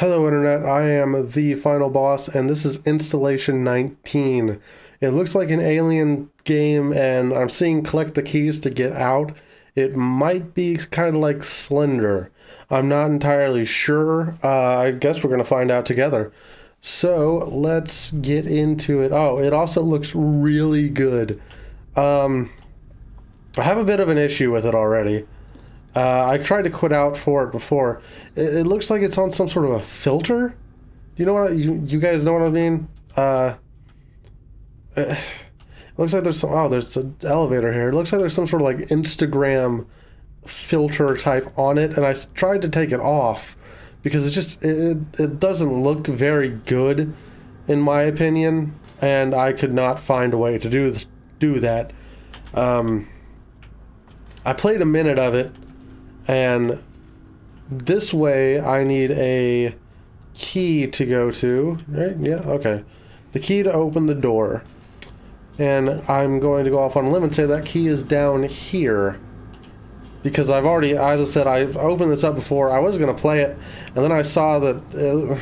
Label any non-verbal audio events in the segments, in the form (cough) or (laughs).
Hello Internet, I am the final boss and this is installation 19. It looks like an alien game and I'm seeing collect the keys to get out. It might be kind of like Slender. I'm not entirely sure. Uh, I guess we're going to find out together. So let's get into it. Oh, it also looks really good. Um, I have a bit of an issue with it already. Uh, I tried to quit out for it before. It, it, looks like it's on some sort of a filter. You know what? I, you you guys know what I mean? Uh, it (sighs) looks like there's some. Oh, there's an elevator here. It looks like there's some sort of like Instagram filter type on it, and I tried to take it off because it just it it doesn't look very good, in my opinion, and I could not find a way to do do that. Um, I played a minute of it and this way I need a key to go to, right? Yeah, okay. The key to open the door. And I'm going to go off on a limb and say that key is down here. Because I've already, as I said, I've opened this up before. I was going to play it, and then I saw that... It,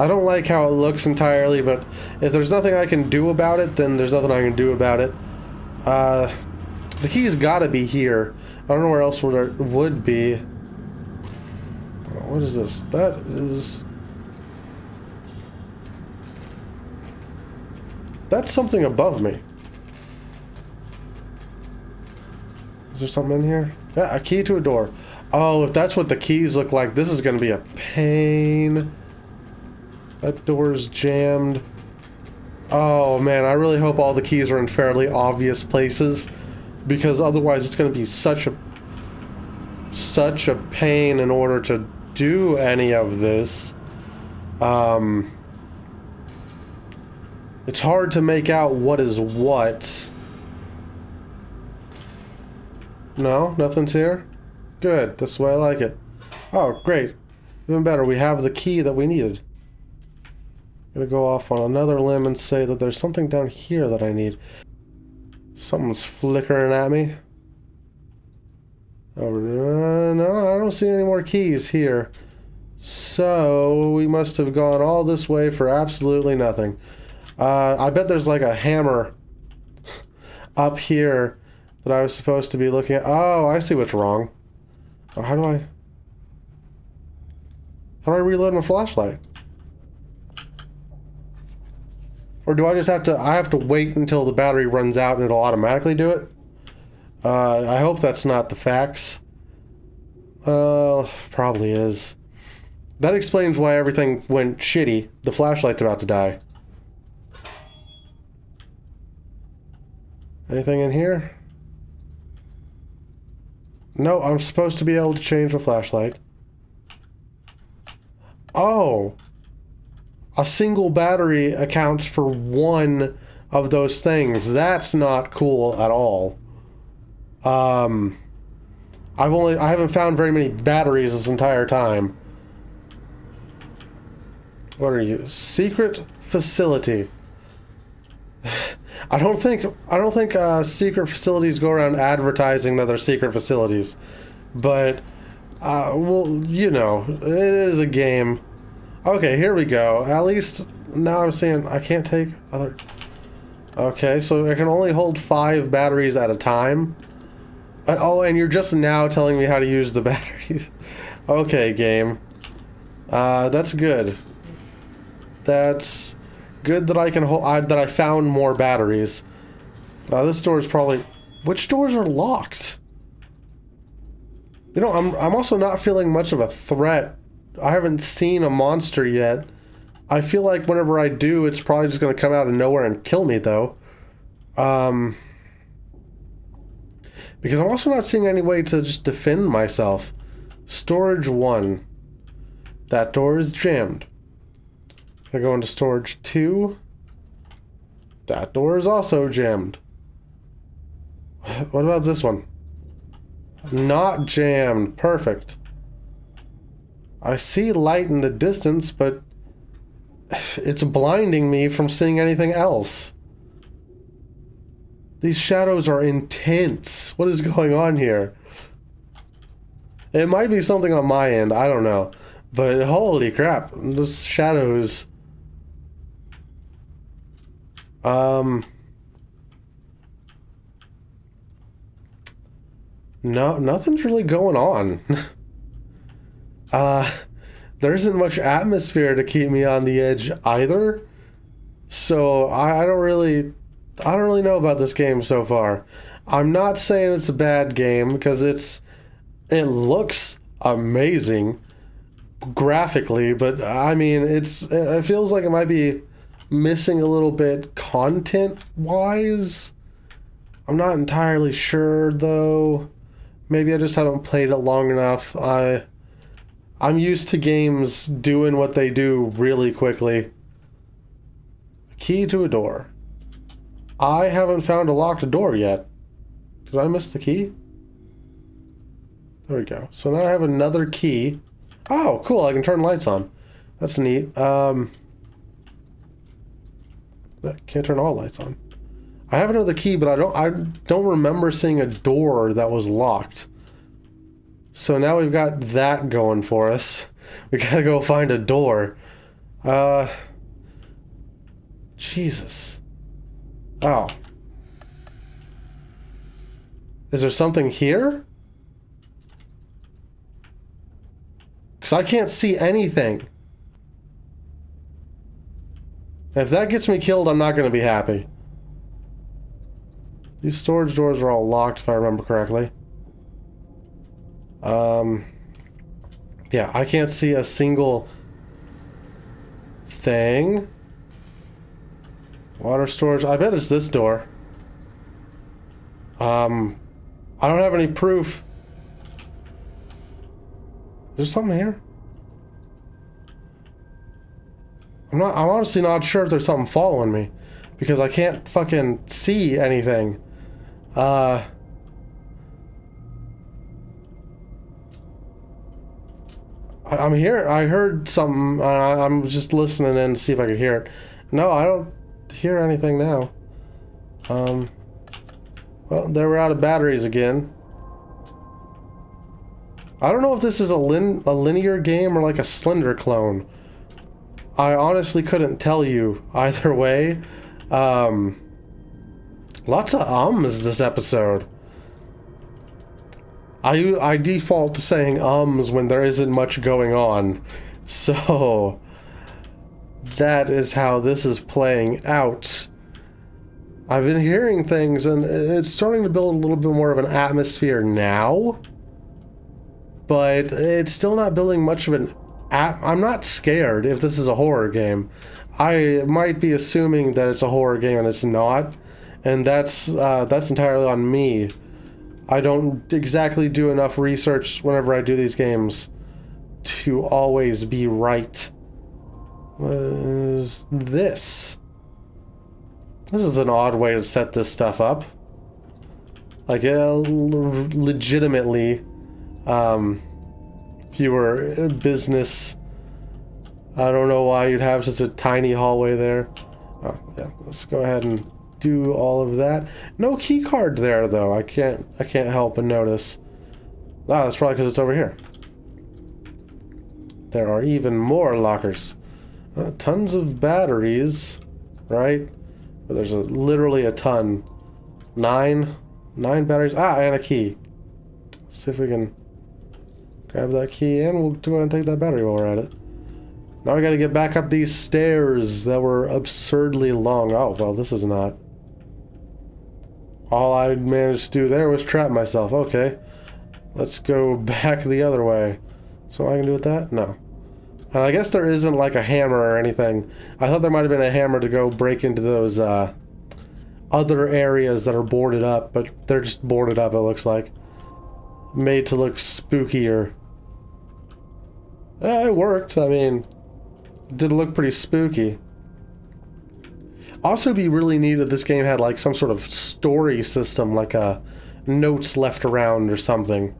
I don't like how it looks entirely, but if there's nothing I can do about it, then there's nothing I can do about it. Uh, the key's got to be here. I don't know where else would it would be. What is this? That is... That's something above me. Is there something in here? Yeah, a key to a door. Oh, if that's what the keys look like, this is going to be a pain. That door's jammed. Oh, man, I really hope all the keys are in fairly obvious places because otherwise it's going to be such a such a pain in order to do any of this. Um, it's hard to make out what is what. No, nothing's here? Good, that's the way I like it. Oh, great. Even better, we have the key that we needed. I'm gonna go off on another limb and say that there's something down here that I need. Something's flickering at me. Uh, no, I don't see any more keys here. So, we must have gone all this way for absolutely nothing. Uh, I bet there's like a hammer (laughs) up here that I was supposed to be looking at. Oh, I see what's wrong. How do I... How do I reload my flashlight? Or do I just have to, I have to wait until the battery runs out and it'll automatically do it? Uh, I hope that's not the facts. Uh, probably is. That explains why everything went shitty. The flashlight's about to die. Anything in here? No, I'm supposed to be able to change the flashlight. Oh! A single battery accounts for one of those things. That's not cool at all. Um, I've only I haven't found very many batteries this entire time. What are you? Secret facility. (sighs) I don't think I don't think uh, secret facilities go around advertising that they're secret facilities, but uh, well, you know, it is a game. Okay, here we go. At least now I'm seeing I can't take other... Okay, so I can only hold five batteries at a time. Uh, oh, and you're just now telling me how to use the (laughs) batteries. okay, game. Uh, that's good. That's good that I can hold... I, that I found more batteries. Uh, this door is probably... Which doors are locked? You know, I'm, I'm also not feeling much of a threat I haven't seen a monster yet. I feel like whenever I do, it's probably just going to come out of nowhere and kill me, though. Um, because I'm also not seeing any way to just defend myself. Storage 1. That door is jammed. I go into storage 2. That door is also jammed. (sighs) What about this one? Not jammed. Perfect. I see light in the distance, but it's blinding me from seeing anything else. These shadows are intense. What is going on here? It might be something on my end, I don't know. But holy crap, the shadows. Um. No, nothing's really going on. (laughs) uh, there isn't much atmosphere to keep me on the edge either. So I, I don't really, I don't really know about this game so far. I'm not saying it's a bad game because it's, it looks amazing graphically, but I mean, it's, it feels like it might be missing a little bit content wise. I'm not entirely sure though. Maybe I just haven't played it long enough. I I'm used to games doing what they do really quickly. Key to a door. I haven't found a locked door yet. Did I miss the key? There we go. So now I have another key. Oh, cool. I can turn lights on. That's neat. Um, can't turn all lights on. I have another key, but I don't I don't remember seeing a door that was locked. So now we've got that going for us. We (laughs) gotta go find a door. Uh Jesus. Oh. Is there something here? Because I can't see anything. If that gets me killed, I'm not going to be happy. These storage doors are all locked, if I remember correctly. Um, yeah, I can't see a single thing. Water storage. I bet it's this door. Um, I don't have any proof. Is there something here? I'm not, I'm honestly not sure if there's something following me. Because I can't fucking see anything. Uh... I'm here. I heard something. Uh, I'm just listening in to see if I could hear it. No, I don't hear anything now. Um. Well, they were out of batteries again. I don't know if this is a, lin a linear game or like a Slender clone. I honestly couldn't tell you (laughs) either way. Um, lots of ums this episode. I, I default to saying ums when there isn't much going on. So, that is how this is playing out. I've been hearing things and it's starting to build a little bit more of an atmosphere now. But it's still not building much of an... I'm not scared if this is a horror game. I might be assuming that it's a horror game and it's not. And that's, uh, that's entirely on me. I don't exactly do enough research whenever I do these games to always be right. What is this? This is an odd way to set this stuff up. Like, legitimately, um, if you were a business, I don't know why you'd have such a tiny hallway there. Oh, yeah, let's go ahead and do all of that. No key card there, though. I can't, I can't help but notice. Ah, that's probably because it's over here. There are even more lockers. Uh, tons of batteries, right? But there's a, literally a ton. Nine, nine batteries. Ah, and a key. Let's see if we can grab that key and we'll go and take that battery while we're at it. Now we gotta get back up these stairs that were absurdly long. Oh, well, this is not. All I managed to do there was trap myself. Okay. Let's go (laughs) back the other way. So I can do with that? No. And I guess there isn't like a hammer or anything. I thought there might have been a hammer to go break into those uh, other areas that are boarded up, but they're just boarded up, it looks like. Made to look spookier. Eh, it worked. I mean, did look pretty spooky. Also be really neat if this game had like some sort of story system, like a uh, notes left around or something.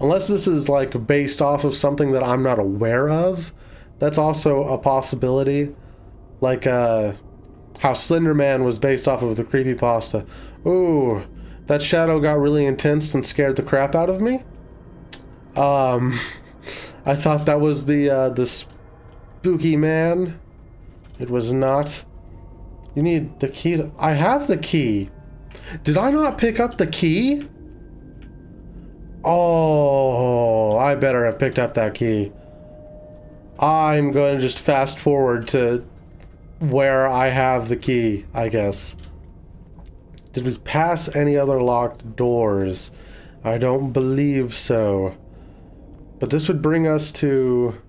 Unless this is like based off of something that I'm not aware of, that's also a possibility. Like uh, how Slender Man was based off of the creepy pasta. Ooh, that shadow got really intense and scared the crap out of me. Um, (laughs) I thought that was the uh, the spooky man. It was not. You need the key. To, I have the key. Did I not pick up the key? Oh, I better have picked up that key. I'm going to just fast forward to where I have the key, I guess. Did we pass any other locked doors? I don't believe so. But this would bring us to...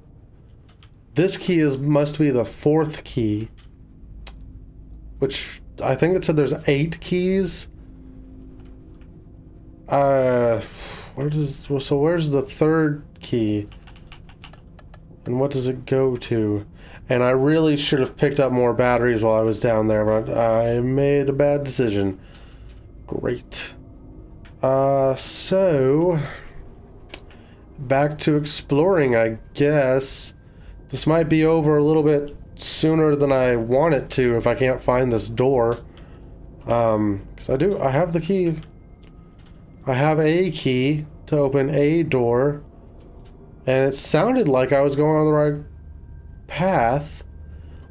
This key is must be the fourth key. Which, I think it said there's eight keys. Uh, where does... So where's the third key? And what does it go to? And I really should have picked up more batteries while I was down there, but I made a bad decision. Great. Uh, so... Back to exploring, I guess. This might be over a little bit sooner than I want it to if I can't find this door. Um, because I do, I have the key. I have a key to open a door. And it sounded like I was going on the right path.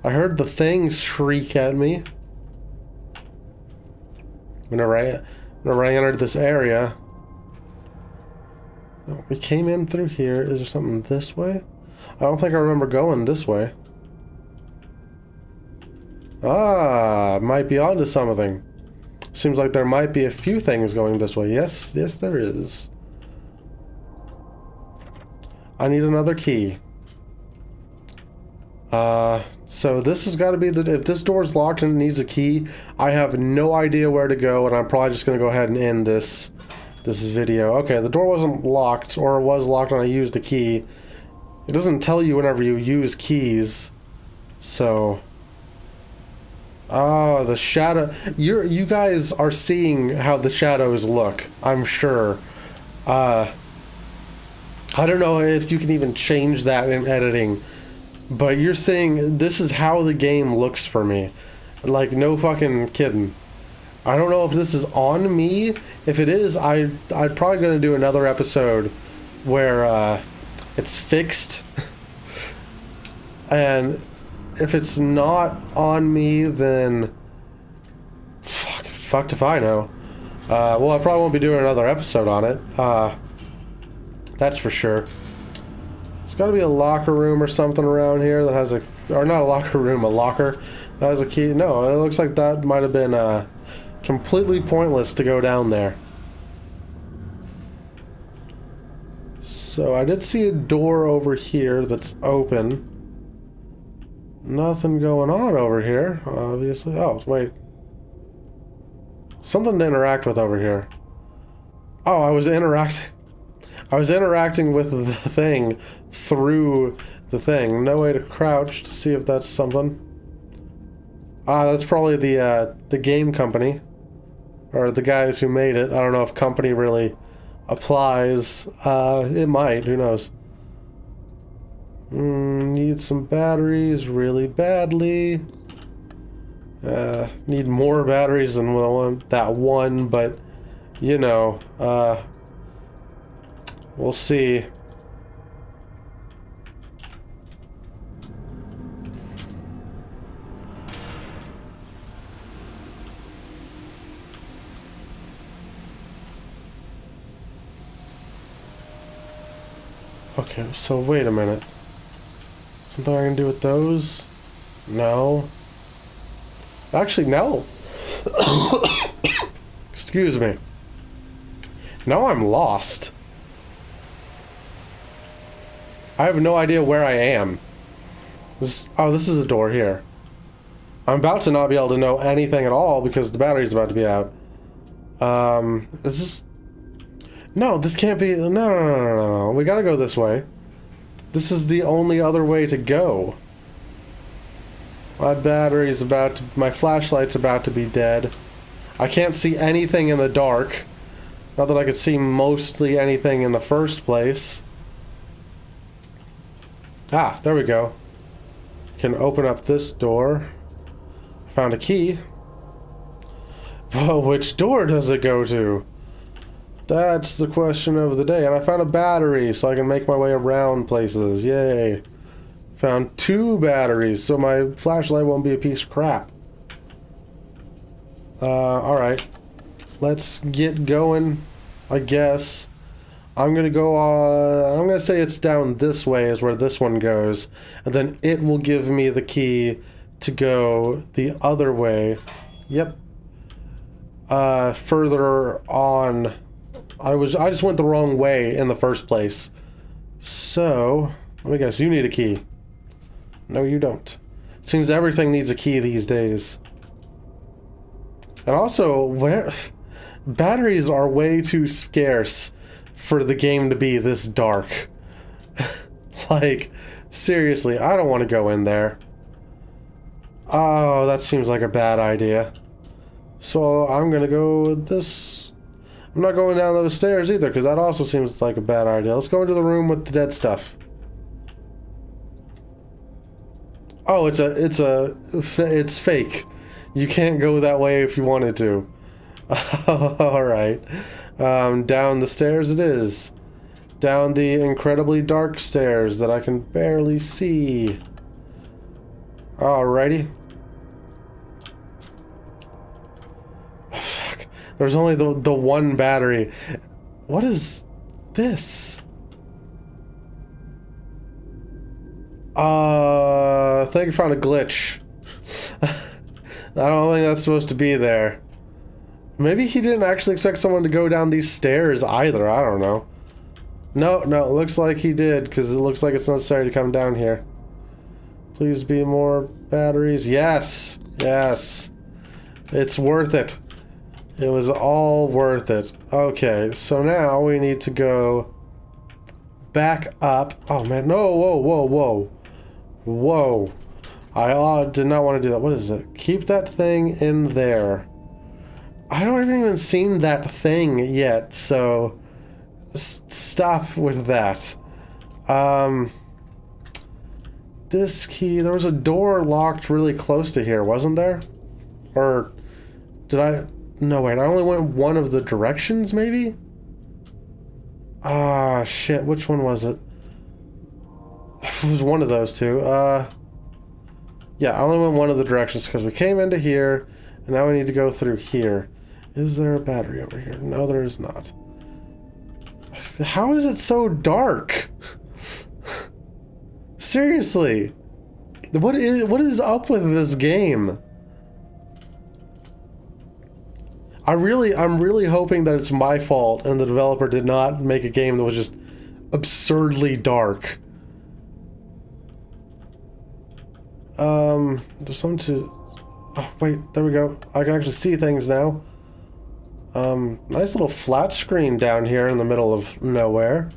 I heard the thing shriek at me. Whenever I, whenever I entered this area. No, we came in through here. Is there something this way? I don't think I remember going this way. Ah, might be onto something. Seems like there might be a few things going this way. Yes, yes there is. I need another key. Uh, so this has got to be the... If this door is locked and it needs a key, I have no idea where to go, and I'm probably just going to go ahead and end this this video. Okay, the door wasn't locked, or it was locked when I used the key. It doesn't tell you whenever you use keys, so... Oh, the shadow... You're you guys are seeing how the shadows look, I'm sure. Uh... I don't know if you can even change that in editing, but you're saying this is how the game looks for me. Like, no fucking kidding. I don't know if this is on me. If it is, I, I'm probably going to do another episode where uh, it's fixed. (laughs) and if it's not on me, then... Fuck, fucked if I know. Uh, well, I probably won't be doing another episode on it. Uh, that's for sure. There's got to be a locker room or something around here that has a... Or not a locker room, a locker that has a key. No, it looks like that might have been uh, completely pointless to go down there. So I did see a door over here that's open. Nothing going on over here, obviously. Oh, wait. Something to interact with over here. Oh, I was interacting... (laughs) I was interacting with the thing through the thing. No way to crouch to see if that's something. Ah, that's probably the uh, the game company. Or the guys who made it. I don't know if company really applies. Uh, it might, who knows. Mm, need some batteries really badly. Uh, need more batteries than one, that one, but you know, uh, We'll see. Okay, so wait a minute. Something I can do with those? No. Actually, no. (coughs) Excuse me. Now I'm lost. I have no idea where I am. This, oh, this is a door here. I'm about to not be able to know anything at all because the battery's about to be out. Um, is this... No, this can't be... No, no, no, no, no, no. We gotta go this way. This is the only other way to go. My battery's about to... My flashlight's about to be dead. I can't see anything in the dark. Not that I could see mostly anything in the first place. Ah, there we go. Can open up this door. Found a key. Well, which door does it go to? That's the question of the day. And I found a battery so I can make my way around places. Yay. Found two batteries so my flashlight won't be a piece of crap. Uh, alright. Let's get going, I guess. I'm gonna go, uh, I'm gonna say it's down this way is where this one goes. And then it will give me the key to go the other way. Yep. Uh, further on I was I just went the wrong way in the first place. So, let me guess, you need a key. No, you don't. Seems everything needs a key these days. And also, where batteries are way too scarce for the game to be this dark. (laughs) like, seriously, I don't want to go in there. Oh, that seems like a bad idea. So I'm gonna go this I'm not going down those stairs either, because that also seems like a bad idea. Let's go into the room with the dead stuff. Oh, it's a, it's a, it's fake. You can't go that way if you wanted to. (laughs) Alright. Um, down the stairs it is. Down the incredibly dark stairs that I can barely see. Alrighty. There's only the, the one battery. What is this? Uh, I think I found a glitch. (laughs) I don't think that's supposed to be there. Maybe he didn't actually expect someone to go down these stairs either. I don't know. No, no, it looks like he did, because it looks like it's necessary to come down here. Please be more batteries. Yes, yes. It's worth it. It was all worth it. Okay, so now we need to go back up. Oh man, no, whoa, whoa, whoa. Whoa. I uh, did not want to do that. What is it? Keep that thing in there. I don't even even seen that thing yet, so stop with that. Um, this key, there was a door locked really close to here, wasn't there? Or did I? No, wait, I only went one of the directions, maybe? Ah, shit, which one was it? (laughs) It was one of those two. Uh, yeah, I only went one of the directions because we came into here, and now we need to go through here. Is there a battery over here? No, there is not. (laughs) How is it so dark? (laughs) Seriously. What is what is up with this game? I really, I'm really hoping that it's my fault and the developer did not make a game that was just absurdly dark. Um, there's something to... Oh, wait, there we go. I can actually see things now. Um, nice little flat screen down here in the middle of nowhere.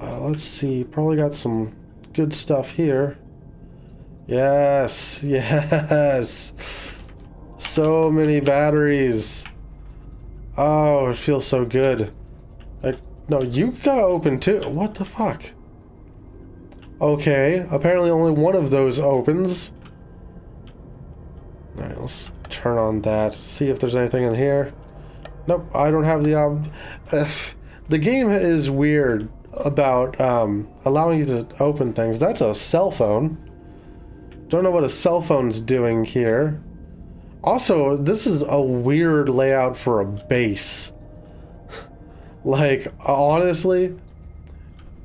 Uh, let's see, probably got some good stuff here. Yes, (laughs) yes. So many batteries. Oh, it feels so good. I, no, you gotta open too. What the fuck? Okay, apparently only one of those opens. Alright, let's turn on that. See if there's anything in here. Nope, I don't have the... Um, (sighs) the game is weird about um, allowing you to open things. That's a cell phone. Don't know what a cell phone's doing here. Also, this is a weird layout for a base. (laughs) like, honestly,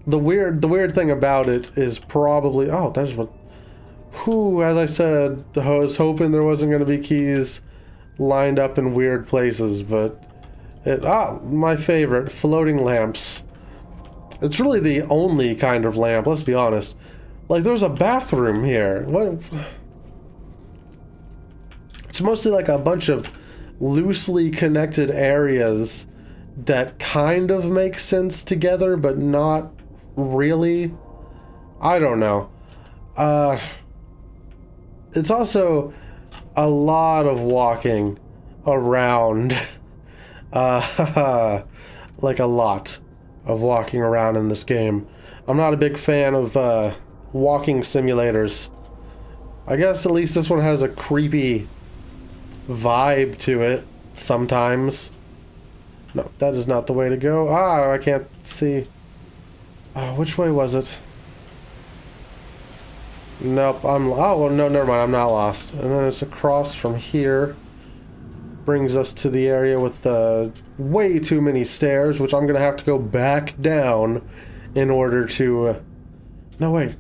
the weird the weird thing about it is probably oh, that's what who as I said, I was hoping there wasn't gonna be keys lined up in weird places, but it ah, my favorite, floating lamps. It's really the only kind of lamp, let's be honest. Like there's a bathroom here. What it's mostly like a bunch of loosely connected areas that kind of make sense together, but not really. I don't know. Uh, it's also a lot of walking around. (laughs) Uh, (laughs) like a lot of walking around in this game. I'm not a big fan of uh, walking simulators. I guess at least this one has a creepy vibe to it sometimes. No, that is not the way to go. Ah, I can't see. Uh, which way was it? Nope, I'm... Oh, well, no, never mind. I'm not lost. And then it's across from here. Brings us to the area with the way too many stairs, which I'm going to have to go back down in order to... Uh... No, wait.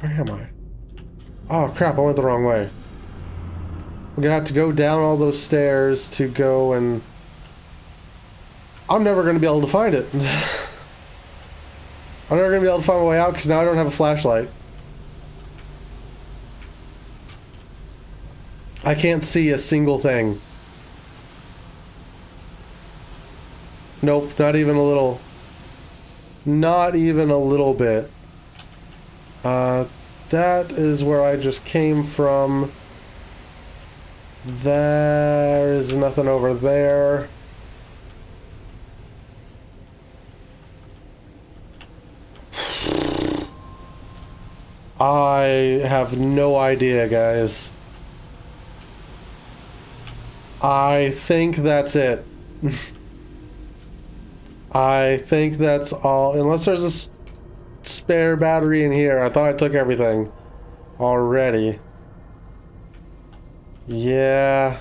Where am I? Oh, crap, I went the wrong way. Going to have to go down all those stairs to go and... I'm never to be able to find it. (laughs) I'm never to be able to find my way out because now I don't have a flashlight. I can't see a single thing. Nope, not even a little. Not even a little bit. Uh, that is where I just came from. There is nothing over there. I have no idea, guys. I think that's it. (laughs) I think that's all. Unless there's a spare battery in here. I thought I took everything already. Yeah.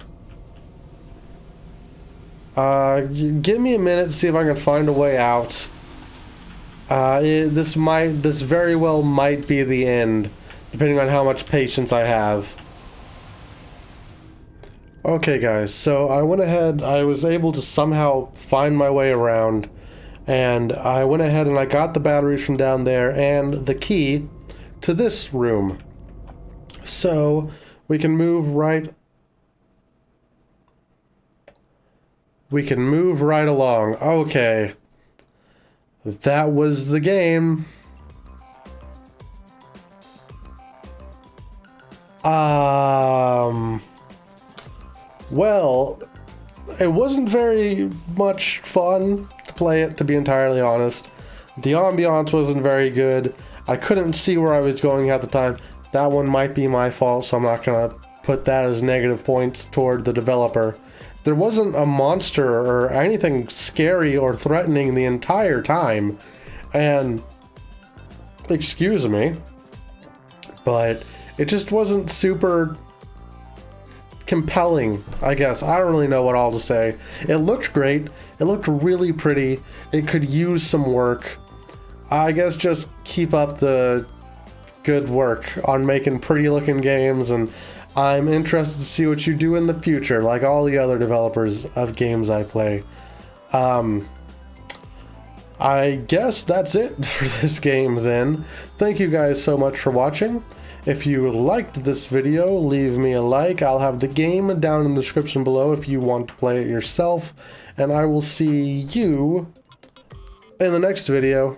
Uh, give me a minute to see if I can find a way out. Uh, it, this might, this very well might be the end, depending on how much patience I have. Okay guys, so I went ahead, I was able to somehow find my way around, and I went ahead and I got the batteries from down there and the key to this room. So we can move right we can move right along. Okay. That was the game. Um well, it wasn't very much fun to play it, to be entirely honest. The ambiance wasn't very good. I couldn't see where I was going at the time. That one might be my fault, so I'm not going to put that as negative points toward the developer. There wasn't a monster or anything scary or threatening the entire time. And, excuse me, but it just wasn't super compelling, I guess. I don't really know what all to say. It looked great. It looked really pretty. It could use some work. I guess just keep up the good work on making pretty looking games and I'm interested to see what you do in the future, like all the other developers of games I play. Um, I guess that's it (laughs) for this game then. Thank you guys so much for watching. If you liked this video, leave me a like. I'll have the game down in the description below if you want to play it yourself. And I will see you in the next video.